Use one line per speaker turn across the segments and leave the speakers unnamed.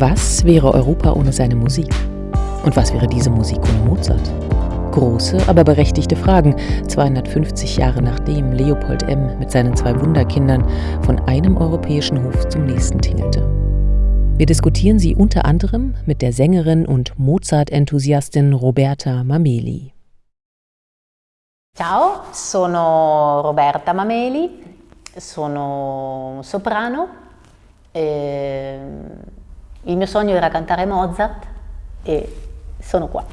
Was wäre Europa ohne seine Musik? Und was wäre diese Musik ohne Mozart? Große, aber berechtigte Fragen, 250 Jahre nachdem Leopold M. mit seinen zwei Wunderkindern von einem europäischen Hof zum nächsten tingelte. Wir diskutieren sie unter anderem mit der Sängerin und Mozart-Enthusiastin Roberta Mameli.
Ciao, sono Roberta Mameli, sono soprano. E il mio sogno era cantare Mozart e sono qua.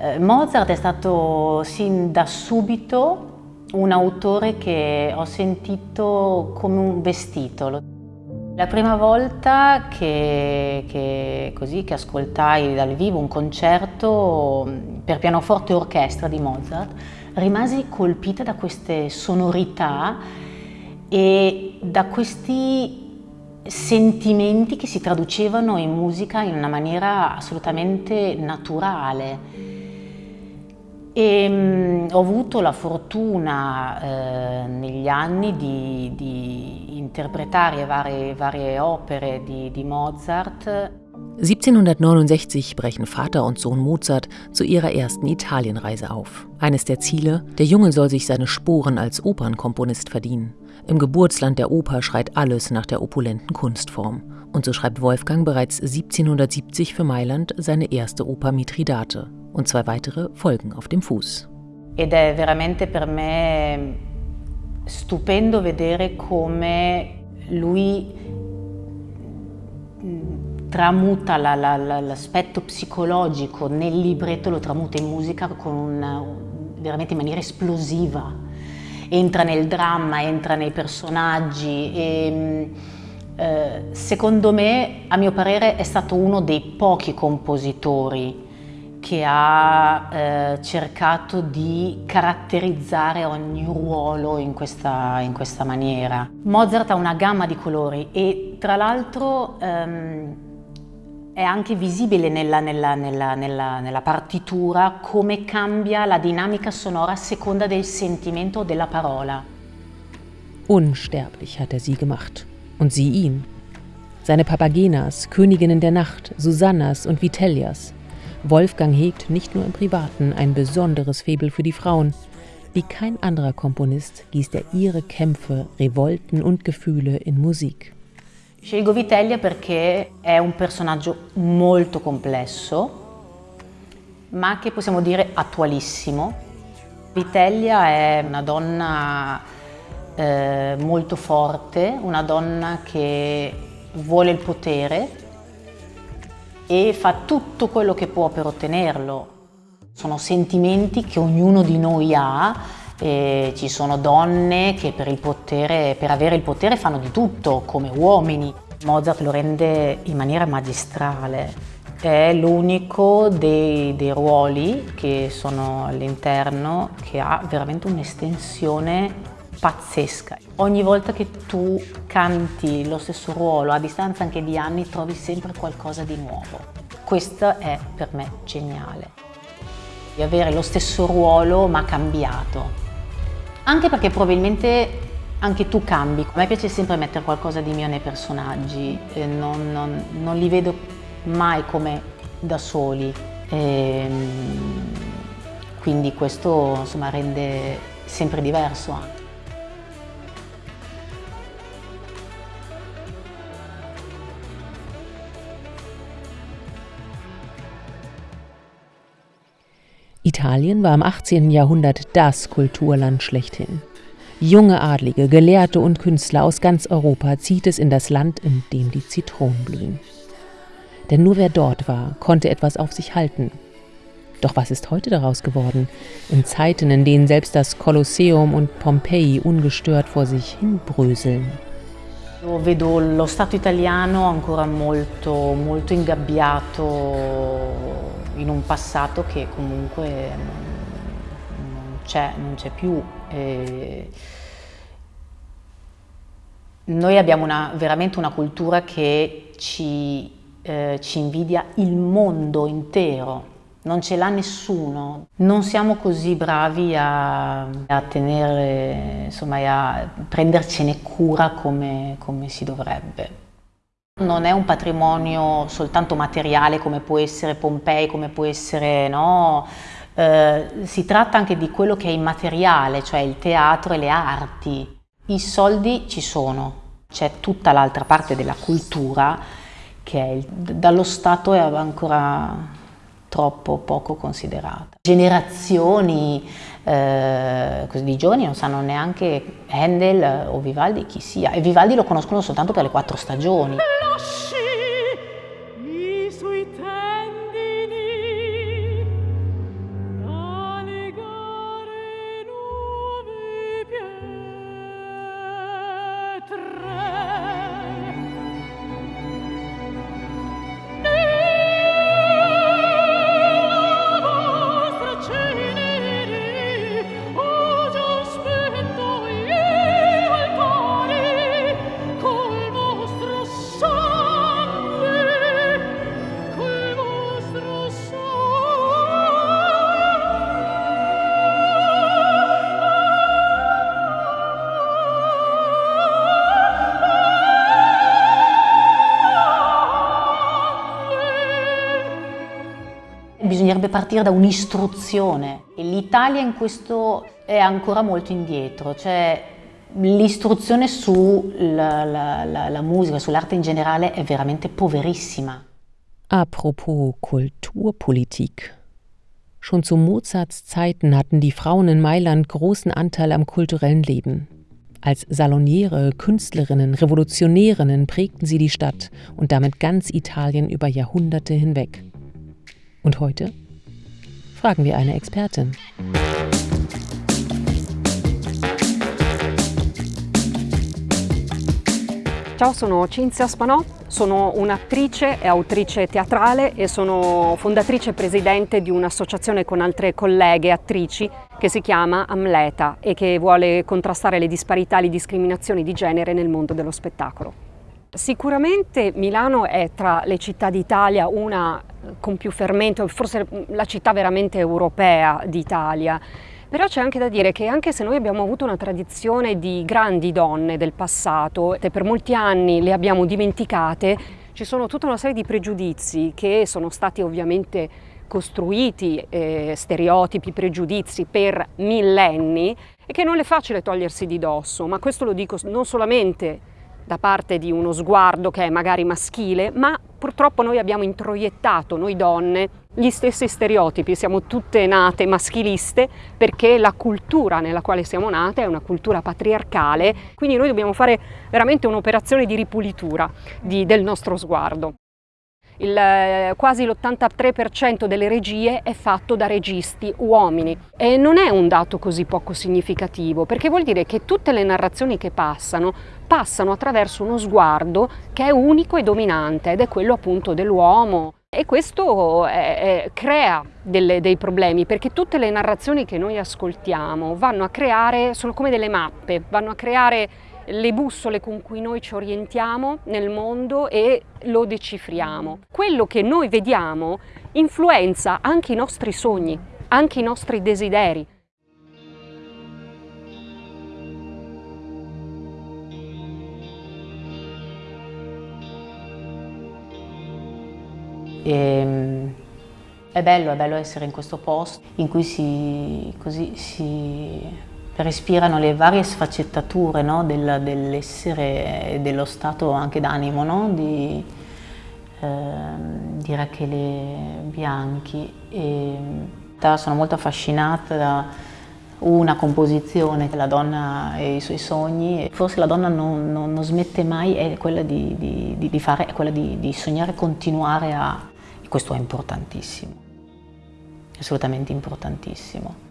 Eh, Mozart è stato sin da subito un autore che ho sentito come un vestito. La prima volta che, che, così, che ascoltai dal vivo un concerto per pianoforte e orchestra di Mozart, rimasi colpita da queste sonorità e da questi sentimenti che si traducevano in musica in una maniera assolutamente naturale. E, mh, ho avuto la fortuna eh, negli anni di, di interpretare varie, varie Opere di, di Mozart.
1769 brechen Vater und Sohn Mozart zu ihrer ersten Italienreise auf. Eines der Ziele, der Junge soll sich seine Sporen als Opernkomponist verdienen. Im Geburtsland der Oper schreit alles nach der opulenten Kunstform. Und so schreibt Wolfgang bereits 1770 für Mailand seine erste Oper Mithridate, und zwei weitere folgen auf dem Fuß.
Ed è veramente per me stupendo vedere come lui tramuta l'aspetto psicologico nel libretto, lo tramuta in musica con una, veramente in maniera esplosiva. Entra nel dramma, entra nei personaggi e eh, secondo me, a mio parere, è stato uno dei pochi compositori che ha eh, cercato di caratterizzare ogni ruolo in questa, in questa, maniera. Mozart ha una gamma di colori e tra l'altro ehm, è anche visibile nella, nella, nella, nella, partitura come cambia la dinamica sonora a seconda del sentimento della parola.
Unsterblich hat er sie gemacht. Und sie ihn. Seine Papagenas, Königinnen der Nacht, Susannas und Vitellias. Wolfgang hegt nicht nur im Privaten ein besonderes Faible für die Frauen. Wie kein anderer Komponist gießt er ihre Kämpfe, Revolten und Gefühle in Musik.
Scelgo Vitellia perché è un personaggio molto complesso, ma che possiamo dire attualissimo. Vitellia è una donna eh, molto forte, una donna che vuole il potere, e fa tutto quello che può per ottenerlo. Sono sentimenti che ognuno di noi ha e ci sono donne che per, potere, per avere il potere fanno di tutto, come uomini. Mozart lo rende in maniera magistrale. È l'unico dei, dei ruoli che sono all'interno che ha veramente un'estensione pazzesca. Ogni volta che tu canti lo stesso ruolo, a distanza anche di anni, trovi sempre qualcosa di nuovo. Questo è per me geniale. Di avere lo stesso ruolo ma cambiato. Anche perché probabilmente anche tu cambi. A me piace sempre mettere qualcosa di mio nei personaggi, non, non, non li vedo mai come da soli. E, ehm, quindi questo insomma, rende sempre diverso anche.
Italien war im 18. Jahrhundert das Kulturland schlechthin. Junge Adlige, Gelehrte und Künstler aus ganz Europa zieht es in das Land, in dem die Zitronen blühen. Denn nur wer dort war, konnte etwas auf sich halten. Doch was ist heute daraus geworden? In Zeiten, in denen selbst das Kolosseum und Pompeji ungestört vor sich hinbröseln.
Vedo lo Stato italiano ancora molto, molto ingabbiato in un passato che comunque non c'è, più. E noi abbiamo una, veramente una cultura che ci, eh, ci invidia il mondo intero, non ce l'ha nessuno. Non siamo così bravi a, a tenere, insomma, a prendercene cura come, come si dovrebbe. Non è un patrimonio soltanto materiale come può essere Pompei, come può essere, no? Eh, si tratta anche di quello che è immateriale, cioè il teatro e le arti. I soldi ci sono, c'è tutta l'altra parte della cultura che è dallo Stato è ancora troppo poco considerata. Generazioni eh, di giovani non sanno neanche Handel o Vivaldi chi sia e Vivaldi lo conoscono soltanto per le quattro stagioni. Bisognerebbe partire da un'istruzione e l'Italia in questo è ancora molto indietro, cioè l'istruzione sulla la, la, la musica, sull'arte in generale è veramente poverissima.
Apropos Kulturpolitik. Schon zu Mozarts Zeiten hatten die Frauen in Mailand großen Anteil am kulturellen Leben. Als Saloniere, Künstlerinnen, Revolutionärinnen prägten sie die Stadt und damit ganz Italien über Jahrhunderte hinweg. Und heute fragen wir eine Expertin.
Ciao, sono Cinzia Spanò, sono un'attrice e autrice teatrale e sono fondatrice e presidente di un'associazione con altre colleghe attrici che si chiama Amleta e che vuole contrastare le disparità e le discriminazioni di genere nel mondo dello spettacolo. Sicuramente Milano è tra le città d'Italia una con più fermento, forse la città veramente europea d'Italia. Però c'è anche da dire che anche se noi abbiamo avuto una tradizione di grandi donne del passato e per molti anni le abbiamo dimenticate, ci sono tutta una serie di pregiudizi che sono stati ovviamente costruiti, eh, stereotipi, pregiudizi per millenni e che non è facile togliersi di dosso, ma questo lo dico non solamente da parte di uno sguardo che è magari maschile, ma purtroppo noi abbiamo introiettato, noi donne, gli stessi stereotipi, siamo tutte nate maschiliste perché la cultura nella quale siamo nate è una cultura patriarcale, quindi noi dobbiamo fare veramente un'operazione di ripulitura di, del nostro sguardo. Il, eh, quasi l'83% delle regie è fatto da registi uomini e non è un dato così poco significativo perché vuol dire che tutte le narrazioni che passano passano attraverso uno sguardo che è unico e dominante ed è quello appunto dell'uomo e questo è, è, crea delle, dei problemi perché tutte le narrazioni che noi ascoltiamo vanno a creare, sono come delle mappe, vanno a creare le bussole con cui noi ci orientiamo nel mondo e lo decifriamo. Quello che noi vediamo influenza anche i nostri sogni, anche i nostri desideri.
E, ehm, è bello, è bello essere in questo posto in cui si, così, si respirano le varie sfaccettature no, del, dell'essere e dello stato anche d'animo no, di, eh, di, Rachele Bianchi. E, sono molto affascinata da una composizione, la donna e i suoi sogni. Forse la donna non, non, non smette mai, è quella di, di, di fare, è quella di, sognare continuare a... Questo è importantissimo, assolutamente importantissimo.